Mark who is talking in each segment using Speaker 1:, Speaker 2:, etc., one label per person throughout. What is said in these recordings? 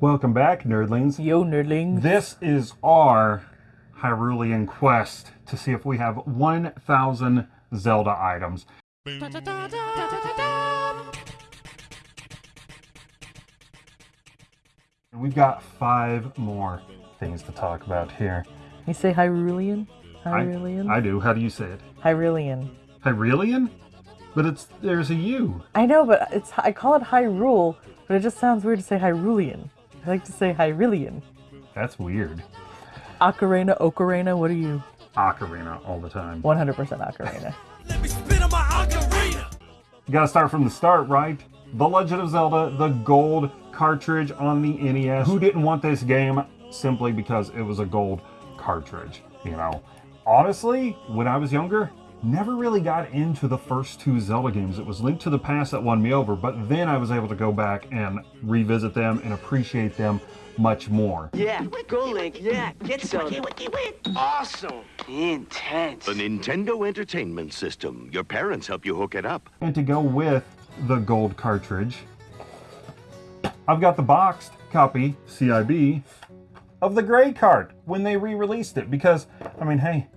Speaker 1: Welcome back, nerdlings.
Speaker 2: Yo, nerdling.
Speaker 1: This is our Hyrulean quest to see if we have 1,000 Zelda items. And we've got five more things to talk about here.
Speaker 2: You say Hyrulean?
Speaker 1: I-
Speaker 2: Hyrulean?
Speaker 1: I, do. How do you say it?
Speaker 2: Hyrulean.
Speaker 1: Hyrulean? But it's there's a U.
Speaker 2: I know, but it's I call it Hyrule, but it just sounds weird to say Hyrulean. I like to say Hyrulean.
Speaker 1: That's weird.
Speaker 2: Ocarina, Ocarina, what are you?
Speaker 1: Ocarina all the time.
Speaker 2: 100% Ocarina.
Speaker 3: Let me spin on my ocarina.
Speaker 1: You gotta start from the start, right? The Legend of Zelda, the gold cartridge on the NES. Who didn't want this game simply because it was a gold cartridge, you know? Honestly, when I was younger, never really got into the first two Zelda games. It was Link to the Past that won me over, but then I was able to go back and revisit them and appreciate them much more.
Speaker 4: Yeah, go Link. Yeah, get Zelda. Awesome. Intense.
Speaker 5: The Nintendo Entertainment System. Your parents help you hook it up.
Speaker 1: And to go with the gold cartridge, I've got the boxed copy, CIB, of the gray card when they re-released it. Because, I mean, hey,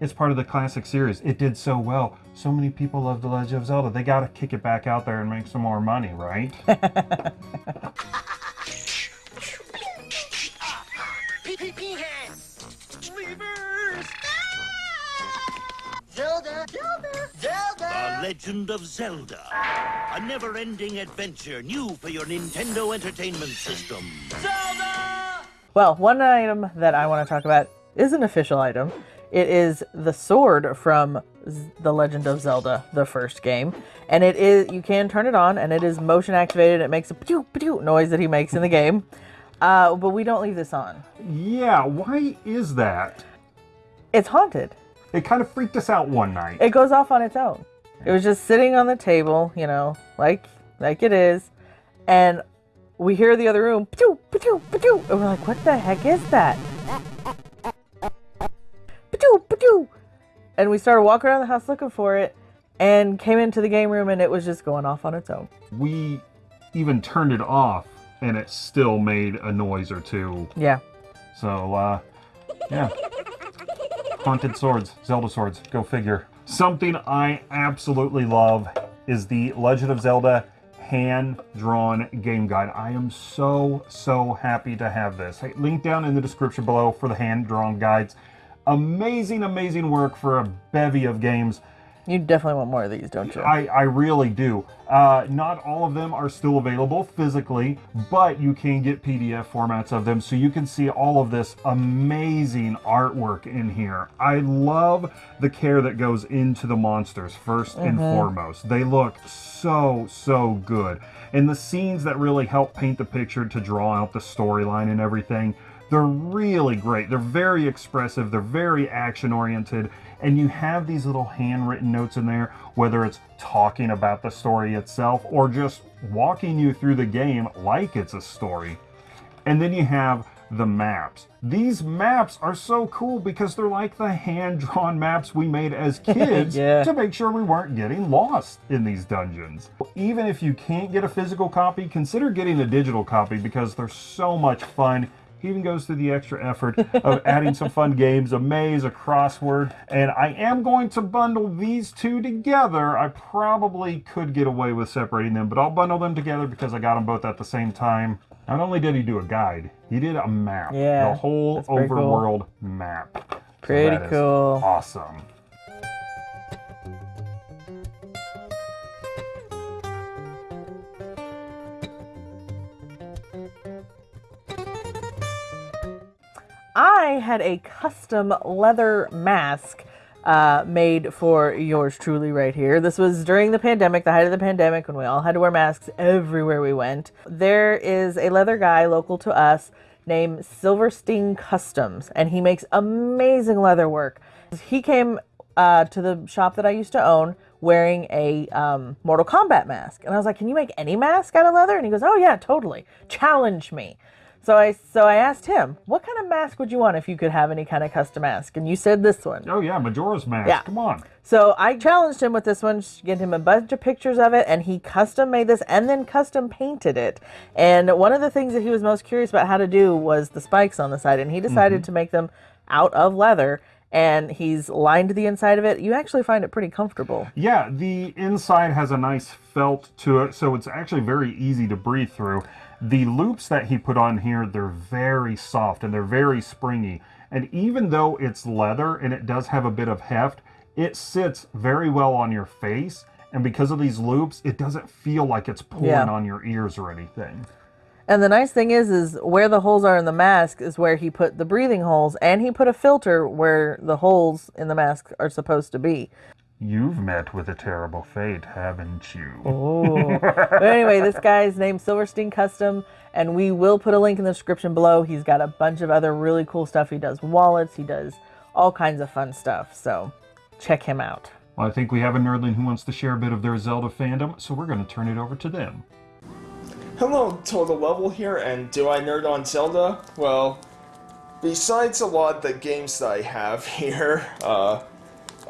Speaker 1: it's part of the classic series. It did so well. So many people love The Legend of Zelda. They gotta kick it back out there and make some more money, right?
Speaker 4: PPP hands. Levers. Ah! Zelda. Zelda. Zelda.
Speaker 5: The Legend of Zelda. A never-ending adventure new for your Nintendo Entertainment System.
Speaker 4: Zelda.
Speaker 2: Well, one item that I want to talk about is an official item. It is the sword from Z- The Legend of Zelda, the first game. And it is, you can turn it on and it is motion activated. It makes a pew pew noise that he makes in the game. Uh, but we don't leave this on.
Speaker 1: Yeah, why is that?
Speaker 2: It's haunted.
Speaker 1: It kind of freaked us out one night.
Speaker 2: It goes off on its own. It was just sitting on the table, you know, like like it is, and we hear the other room, pew, pew, pew, and we're like, what the heck is that? And we started walking around the house looking for it, and came into the game room, and it was just going off on its own.
Speaker 1: We even turned it off and it still made a noise or two.
Speaker 2: Yeah,
Speaker 1: So, uh, yeah. Haunted swords, Zelda swords, go figure. Something I absolutely love is the Legend of Zelda hand-drawn game guide. I am so, so happy to have this. Hey, link down in the description below for the hand-drawn guides. Amazing, amazing work for a bevy of games.
Speaker 2: you definitely want more of these, don't you?
Speaker 1: I, I really do. Uh, not all of them are still available physically, but you can get PDF formats of them so you can see all of this amazing artwork in here. I love the care that goes into the monsters, 1st and foremost. They look so, so good. And the scenes that really help paint the picture to draw out the storyline and everything. They're really great. They're very expressive. They're very action oriented. And you have these little handwritten notes in there, whether it's talking about the story itself or just walking you through the game like it's a story. And then you have the maps. These maps are so cool because they're like the hand drawn maps we made as kids
Speaker 2: Yeah.
Speaker 1: to make sure we weren't getting lost in these dungeons. Even if you can't get a physical copy, consider getting a digital copy because they're so much fun. He even goes through the extra effort of adding some fun games, a maze, a crossword, and I am going to bundle these two together. I probably could get away with separating them, but I'll bundle them together because I got them both at the same time. Not only did he do a guide, he did a map.
Speaker 2: Yeah,
Speaker 1: The whole
Speaker 2: pretty cool.
Speaker 1: overworld map. So
Speaker 2: Pretty
Speaker 1: is
Speaker 2: cool.
Speaker 1: Awesome.
Speaker 2: I had a custom leather mask uh, made for yours truly right here. This was during the pandemic, the height of the pandemic, when we all had to wear masks everywhere we went. There is a leather guy local to us named Silverstein Customs, and he makes amazing leather work. He came uh, to the shop that I used to own wearing a um, Mortal Kombat mask. And I was like, Can you make any mask out of leather? And he goes, Oh, yeah, totally. Challenge me. So I so I asked him, what kind of mask would you want if you could have any kind of custom mask? And you said this one.
Speaker 1: Oh yeah, Majora's Mask.
Speaker 2: Yeah.
Speaker 1: Come on.
Speaker 2: So I challenged him with this one, get him a bunch of pictures of it, and he custom made this and then custom painted it. And one of the things that he was most curious about how to do was the spikes on the side, and he decided mm-hmm. to make them out of leather. And he's lined the inside of it. You actually find it pretty comfortable.
Speaker 1: Yeah, the inside has a nice felt to it, so it's actually very easy to breathe through. The loops that he put on here, they're very soft and they're very springy. And even though it's leather and it does have a bit of heft, it sits very well on your face. And because of these loops, it doesn't feel like it's pulling
Speaker 2: Yeah.
Speaker 1: on your ears or anything.
Speaker 2: And the nice thing is, is where the holes are in the mask is where he put the breathing holes, and he put a filter where the holes in the mask are supposed to be.
Speaker 1: You've met with a terrible fate, haven't you?
Speaker 2: Oh. but anyway, this guy's named Silverstein Custom, and we will put a link in the description below. He's got a bunch of other really cool stuff. He does wallets, he does all kinds of fun stuff. So check him out.
Speaker 1: Well, I think we have a nerdling who wants to share a bit of their Zelda fandom, so we're going to turn it over to them.
Speaker 6: Hello, Total Level here, and do I nerd on Zelda? Well, besides a lot of the games that I have here, uh,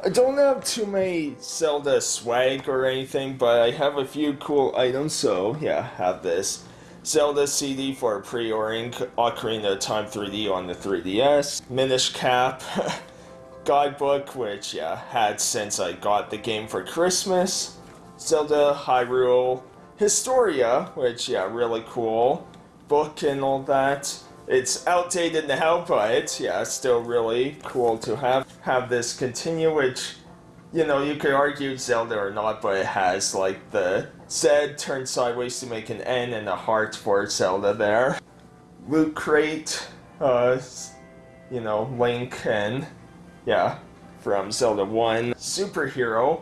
Speaker 6: I don't have too many Zelda swag or anything, but I have a few cool items, so yeah, have this. Zelda CD for pre-ordering Ocarina of Time 3D on the 3DS, Minish Cap, guidebook, which yeah, had since I got the game for Christmas, Zelda Hyrule Historia, which yeah, really cool book and all that. It's outdated now, but yeah, still really cool to have have this continue. Which you know you could argue Zelda or not, but it has like the Z turned sideways to make an N and a heart for Zelda there. Loot crate, uh, you know Link and yeah, from Zelda One superhero.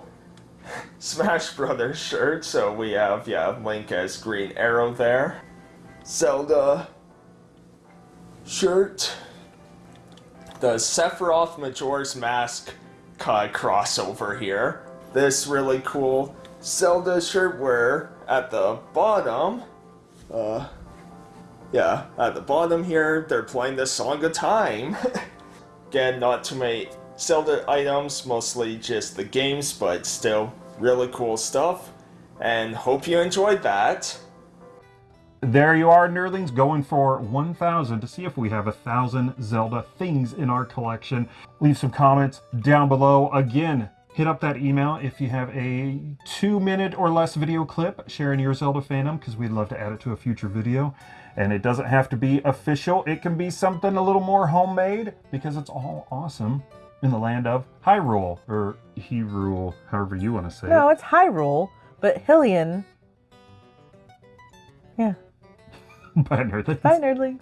Speaker 6: Smash Brothers shirt, so we have, yeah, Link as Green Arrow there. Zelda shirt. The Sephiroth Majora's Mask uh, crossover here. This really cool Zelda shirt where at the bottom, uh, yeah, at the bottom here, they're playing the Song of Time. Again, not too many Zelda items, mostly just the games, but still really cool stuff. And hope you enjoyed that.
Speaker 1: There you are, nerdlings, going for 1,000 to see if we have a thousand Zelda things in our collection. Leave some comments down below. Again, hit up that email if you have a two minute or less video clip sharing your Zelda fandom, because we'd love to add it to a future video. And it doesn't have to be official, it can be something a little more homemade, because it's all awesome in the land of Hyrule, or Hyrule, however you want to say it.
Speaker 2: No,
Speaker 1: it.
Speaker 2: it's Hyrule, but Hylian. Yeah.
Speaker 1: Bye, nerdlings.
Speaker 2: Bye, nerdlings.